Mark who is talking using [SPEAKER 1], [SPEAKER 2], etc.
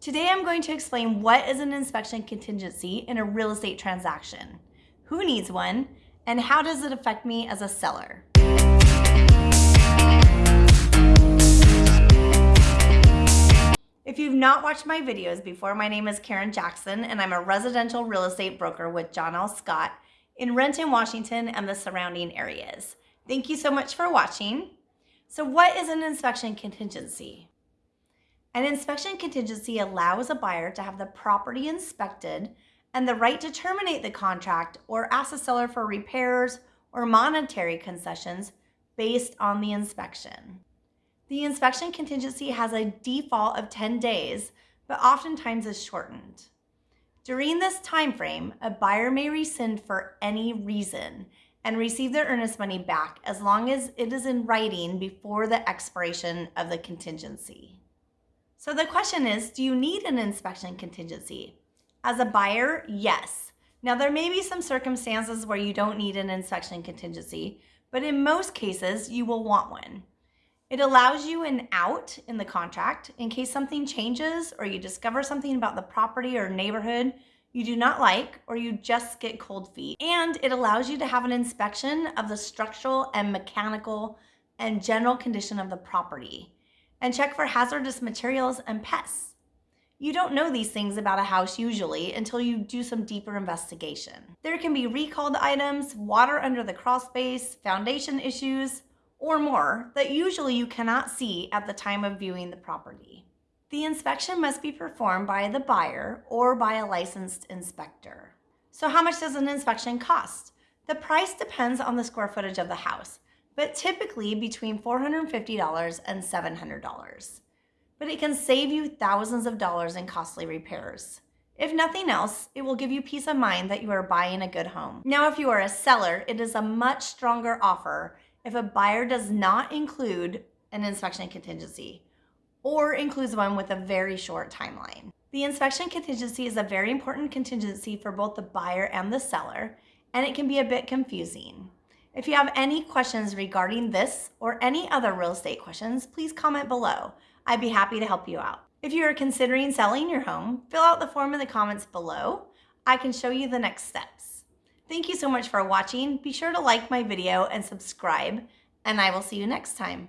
[SPEAKER 1] Today I'm going to explain what is an inspection contingency in a real estate transaction, who needs one, and how does it affect me as a seller. If you've not watched my videos before, my name is Karen Jackson and I'm a residential real estate broker with John L. Scott in Renton, Washington and the surrounding areas. Thank you so much for watching. So what is an inspection contingency? An inspection contingency allows a buyer to have the property inspected and the right to terminate the contract or ask the seller for repairs or monetary concessions based on the inspection. The inspection contingency has a default of 10 days, but oftentimes is shortened. During this time frame, a buyer may rescind for any reason and receive their earnest money back as long as it is in writing before the expiration of the contingency. So the question is, do you need an inspection contingency? As a buyer, yes. Now there may be some circumstances where you don't need an inspection contingency, but in most cases you will want one. It allows you an out in the contract in case something changes or you discover something about the property or neighborhood you do not like or you just get cold feet. And it allows you to have an inspection of the structural and mechanical and general condition of the property and check for hazardous materials and pests. You don't know these things about a house usually until you do some deeper investigation. There can be recalled items, water under the crawl space, foundation issues, or more that usually you cannot see at the time of viewing the property. The inspection must be performed by the buyer or by a licensed inspector. So how much does an inspection cost? The price depends on the square footage of the house but typically between $450 and $700. But it can save you thousands of dollars in costly repairs. If nothing else, it will give you peace of mind that you are buying a good home. Now, if you are a seller, it is a much stronger offer if a buyer does not include an inspection contingency or includes one with a very short timeline. The inspection contingency is a very important contingency for both the buyer and the seller, and it can be a bit confusing. If you have any questions regarding this or any other real estate questions, please comment below. I'd be happy to help you out. If you are considering selling your home, fill out the form in the comments below. I can show you the next steps. Thank you so much for watching. Be sure to like my video and subscribe, and I will see you next time.